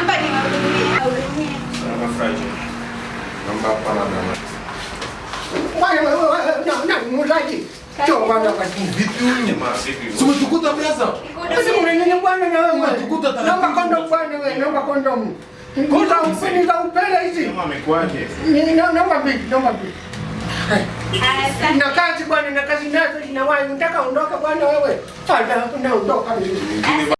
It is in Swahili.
Namba niwahudumie. Wahudumie. Salama Fraji. Naomba hapana na wewe wewe na na muuzaji. Cho bwana kwa chini. Vipi huyu jamaa vipi? Si umetukuta blaza? Sasa unanyonya bwana na wewe. Unatukuta taratibu. Naomba kondom bwana wewe, naomba kondom. Kuza upeni za upele hizi. Jamaa amekuaje? Naomba mbili, naomba mbili. Na kazi bwana na kazi nazo zinawahi. Unataka ondoka bwana wewe. Fadha unaondoka mimi.